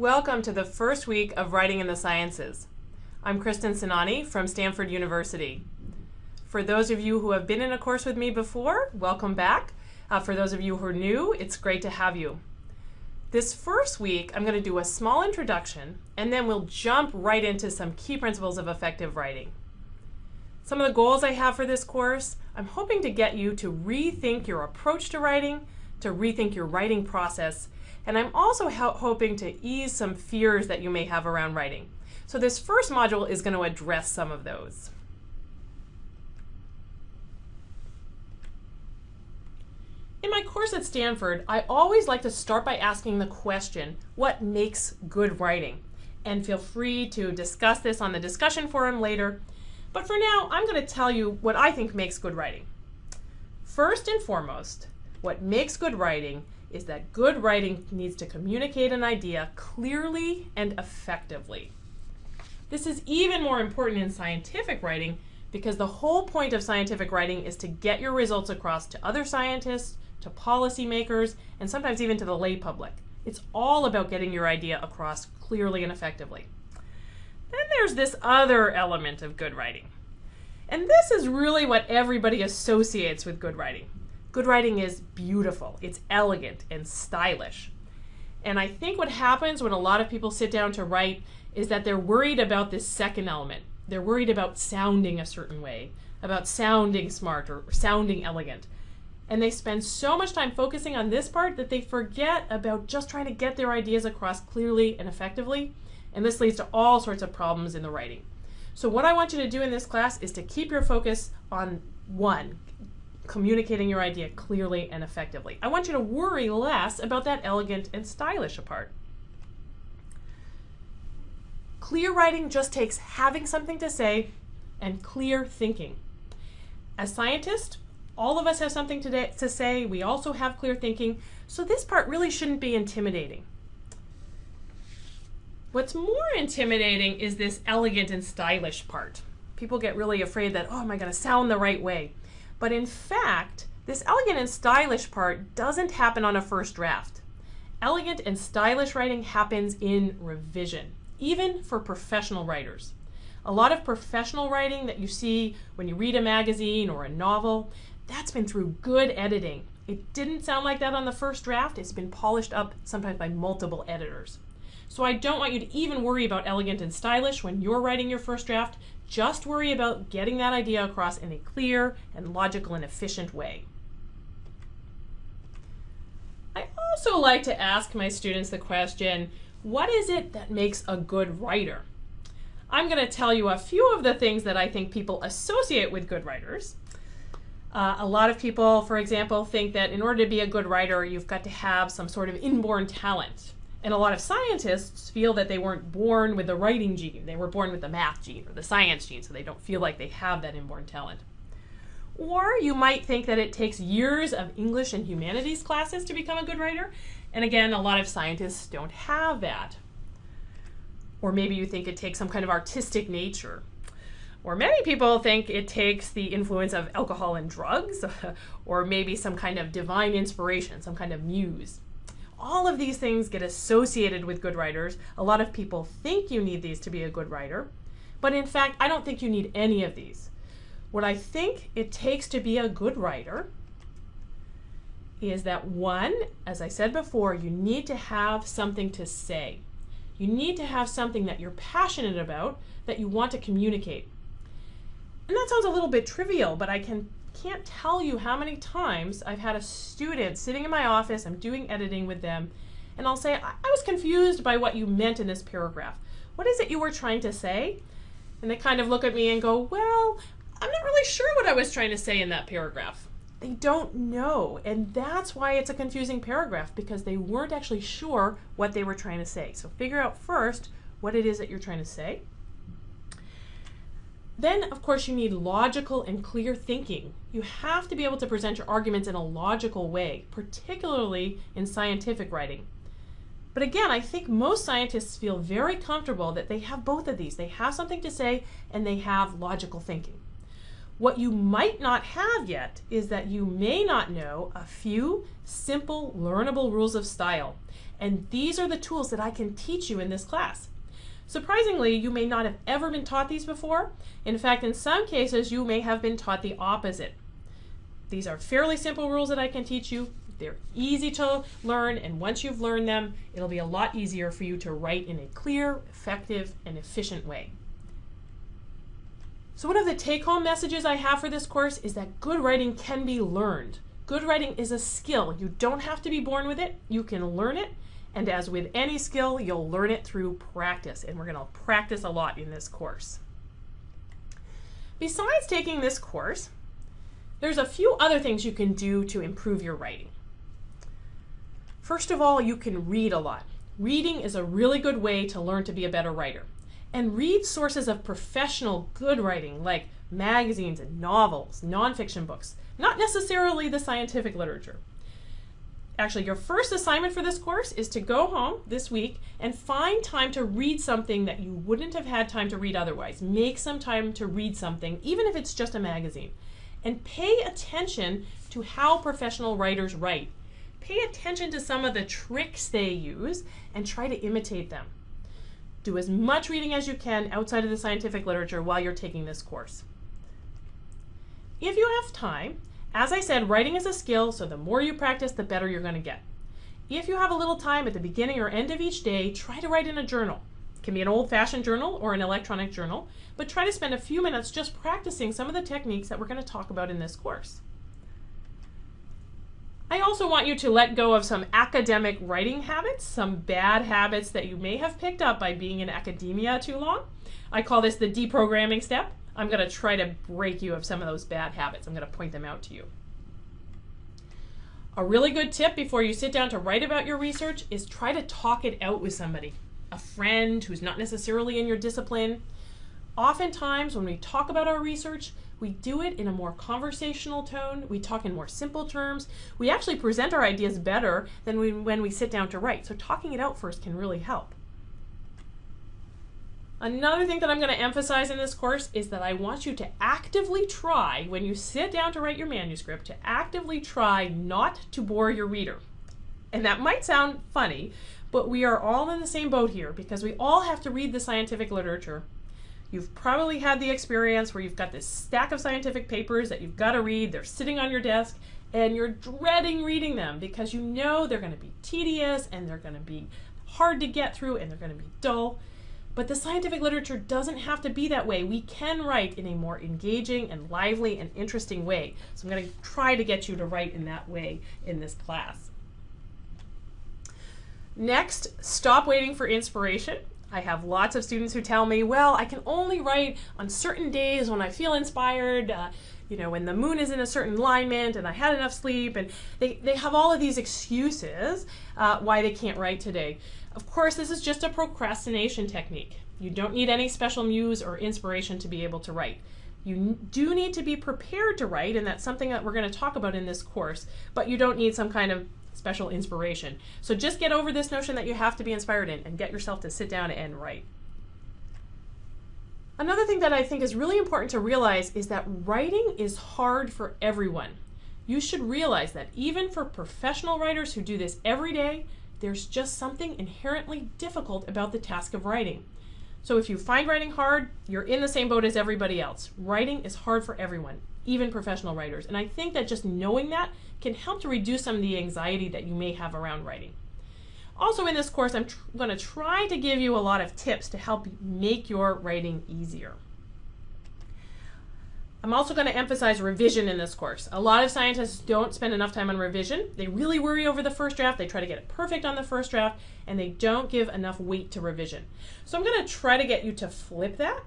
Welcome to the first week of Writing in the Sciences. I'm Kristin Sainani from Stanford University. For those of you who have been in a course with me before, welcome back. Uh, for those of you who are new, it's great to have you. This first week, I'm going to do a small introduction, and then we'll jump right into some key principles of effective writing. Some of the goals I have for this course, I'm hoping to get you to rethink your approach to writing, to rethink your writing process, and I'm also hoping to ease some fears that you may have around writing. So this first module is going to address some of those. In my course at Stanford, I always like to start by asking the question, what makes good writing? And feel free to discuss this on the discussion forum later. But for now, I'm going to tell you what I think makes good writing. First and foremost, what makes good writing is that good writing needs to communicate an idea clearly and effectively. This is even more important in scientific writing because the whole point of scientific writing is to get your results across to other scientists, to policymakers, and sometimes even to the lay public. It's all about getting your idea across clearly and effectively. Then there's this other element of good writing. And this is really what everybody associates with good writing. Good writing is beautiful, it's elegant and stylish. And I think what happens when a lot of people sit down to write is that they're worried about this second element. They're worried about sounding a certain way, about sounding smart or sounding elegant. And they spend so much time focusing on this part that they forget about just trying to get their ideas across clearly and effectively. And this leads to all sorts of problems in the writing. So what I want you to do in this class is to keep your focus on one, communicating your idea clearly and effectively. I want you to worry less about that elegant and stylish part. Clear writing just takes having something to say and clear thinking. As scientists, all of us have something to, to say. We also have clear thinking. So this part really shouldn't be intimidating. What's more intimidating is this elegant and stylish part. People get really afraid that, oh, am I going to sound the right way? But in fact, this elegant and stylish part doesn't happen on a first draft. Elegant and stylish writing happens in revision, even for professional writers. A lot of professional writing that you see when you read a magazine or a novel, that's been through good editing. It didn't sound like that on the first draft. It's been polished up sometimes by multiple editors. So I don't want you to even worry about elegant and stylish when you're writing your first draft. Just worry about getting that idea across in a clear and logical and efficient way. I also like to ask my students the question, what is it that makes a good writer? I'm going to tell you a few of the things that I think people associate with good writers. Uh, a lot of people, for example, think that in order to be a good writer, you've got to have some sort of inborn talent. And a lot of scientists feel that they weren't born with the writing gene. They were born with the math gene or the science gene, so they don't feel like they have that inborn talent. Or you might think that it takes years of English and humanities classes to become a good writer. And again, a lot of scientists don't have that. Or maybe you think it takes some kind of artistic nature. Or many people think it takes the influence of alcohol and drugs, or maybe some kind of divine inspiration, some kind of muse all of these things get associated with good writers. A lot of people think you need these to be a good writer, but in fact, I don't think you need any of these. What I think it takes to be a good writer is that one, as I said before, you need to have something to say. You need to have something that you're passionate about that you want to communicate. And that sounds a little bit trivial, but I can can't tell you how many times I've had a student sitting in my office, I'm doing editing with them, and I'll say, I, I was confused by what you meant in this paragraph. What is it you were trying to say? And they kind of look at me and go, Well, I'm not really sure what I was trying to say in that paragraph. They don't know, and that's why it's a confusing paragraph because they weren't actually sure what they were trying to say. So figure out first what it is that you're trying to say. Then, of course, you need logical and clear thinking. You have to be able to present your arguments in a logical way, particularly in scientific writing. But again, I think most scientists feel very comfortable that they have both of these. They have something to say and they have logical thinking. What you might not have yet is that you may not know a few simple, learnable rules of style. And these are the tools that I can teach you in this class. Surprisingly, you may not have ever been taught these before. In fact, in some cases, you may have been taught the opposite. These are fairly simple rules that I can teach you. They're easy to learn, and once you've learned them, it'll be a lot easier for you to write in a clear, effective, and efficient way. So one of the take-home messages I have for this course is that good writing can be learned. Good writing is a skill. You don't have to be born with it. You can learn it. And as with any skill, you'll learn it through practice. And we're going to practice a lot in this course. Besides taking this course, there's a few other things you can do to improve your writing. First of all, you can read a lot. Reading is a really good way to learn to be a better writer and read sources of professional good writing like magazines and novels, nonfiction books, not necessarily the scientific literature. Actually, your first assignment for this course is to go home this week and find time to read something that you wouldn't have had time to read otherwise. Make some time to read something, even if it's just a magazine. And pay attention to how professional writers write. Pay attention to some of the tricks they use and try to imitate them. Do as much reading as you can outside of the scientific literature while you're taking this course. If you have time, as I said, writing is a skill, so the more you practice, the better you're going to get. If you have a little time at the beginning or end of each day, try to write in a journal. It can be an old-fashioned journal or an electronic journal, but try to spend a few minutes just practicing some of the techniques that we're going to talk about in this course. I also want you to let go of some academic writing habits, some bad habits that you may have picked up by being in academia too long. I call this the deprogramming step. I'm going to try to break you of some of those bad habits. I'm going to point them out to you. A really good tip before you sit down to write about your research is try to talk it out with somebody, a friend who's not necessarily in your discipline. Oftentimes, when we talk about our research, we do it in a more conversational tone. We talk in more simple terms. We actually present our ideas better than we, when we sit down to write. So talking it out first can really help. Another thing that I'm going to emphasize in this course is that I want you to actively try, when you sit down to write your manuscript, to actively try not to bore your reader. And that might sound funny, but we are all in the same boat here because we all have to read the scientific literature You've probably had the experience where you've got this stack of scientific papers that you've got to read, they're sitting on your desk, and you're dreading reading them because you know they're going to be tedious and they're going to be hard to get through and they're going to be dull. But the scientific literature doesn't have to be that way. We can write in a more engaging and lively and interesting way. So I'm going to try to get you to write in that way in this class. Next, stop waiting for inspiration. I have lots of students who tell me, well, I can only write on certain days when I feel inspired, uh, you know, when the moon is in a certain alignment and I had enough sleep, and they, they have all of these excuses uh, why they can't write today. Of course, this is just a procrastination technique. You don't need any special muse or inspiration to be able to write. You do need to be prepared to write, and that's something that we're going to talk about in this course, but you don't need some kind of special inspiration. So just get over this notion that you have to be inspired in and get yourself to sit down and write. Another thing that I think is really important to realize is that writing is hard for everyone. You should realize that even for professional writers who do this every day, there's just something inherently difficult about the task of writing. So if you find writing hard, you're in the same boat as everybody else. Writing is hard for everyone, even professional writers. And I think that just knowing that can help to reduce some of the anxiety that you may have around writing. Also in this course, I'm going to try to give you a lot of tips to help make your writing easier. I'm also going to emphasize revision in this course. A lot of scientists don't spend enough time on revision. They really worry over the first draft. They try to get it perfect on the first draft, and they don't give enough weight to revision. So I'm going to try to get you to flip that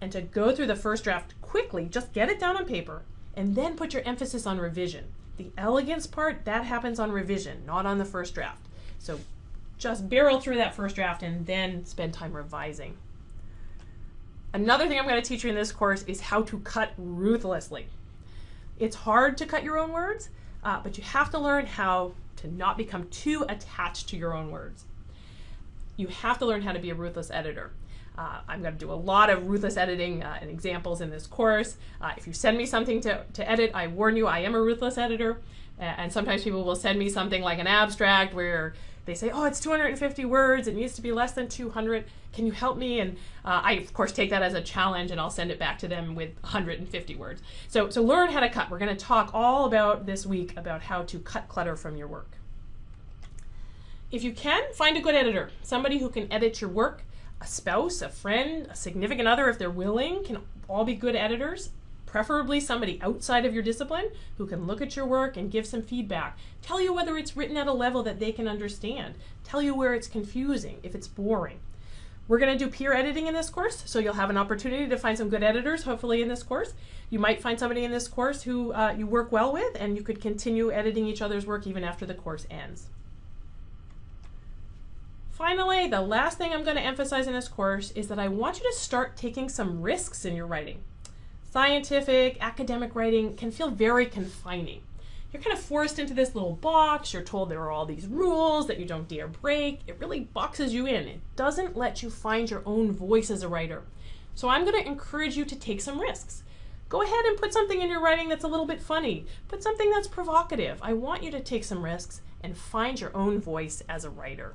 and to go through the first draft quickly. Just get it down on paper, and then put your emphasis on revision. The elegance part, that happens on revision, not on the first draft. So just barrel through that first draft and then spend time revising. Another thing I'm going to teach you in this course is how to cut ruthlessly. It's hard to cut your own words, uh, but you have to learn how to not become too attached to your own words. You have to learn how to be a ruthless editor. Uh, I'm going to do a lot of ruthless editing uh, and examples in this course. Uh, if you send me something to, to edit, I warn you, I am a ruthless editor. and sometimes people will send me something like an abstract where they say, oh, it's 250 words, it needs to be less than 200. Can you help me? And uh, I, of course, take that as a challenge and I'll send it back to them with 150 words. So, so learn how to cut. We're going to talk all about this week about how to cut clutter from your work. If you can, find a good editor, somebody who can edit your work. A spouse, a friend, a significant other, if they're willing, can all be good editors preferably somebody outside of your discipline who can look at your work and give some feedback. Tell you whether it's written at a level that they can understand. Tell you where it's confusing, if it's boring. We're going to do peer editing in this course, so you'll have an opportunity to find some good editors, hopefully, in this course. You might find somebody in this course who uh, you work well with, and you could continue editing each other's work even after the course ends. Finally, the last thing I'm going to emphasize in this course is that I want you to start taking some risks in your writing. Scientific, academic writing can feel very confining. You're kind of forced into this little box. You're told there are all these rules that you don't dare break. It really boxes you in. It doesn't let you find your own voice as a writer. So I'm going to encourage you to take some risks. Go ahead and put something in your writing that's a little bit funny. Put something that's provocative. I want you to take some risks and find your own voice as a writer.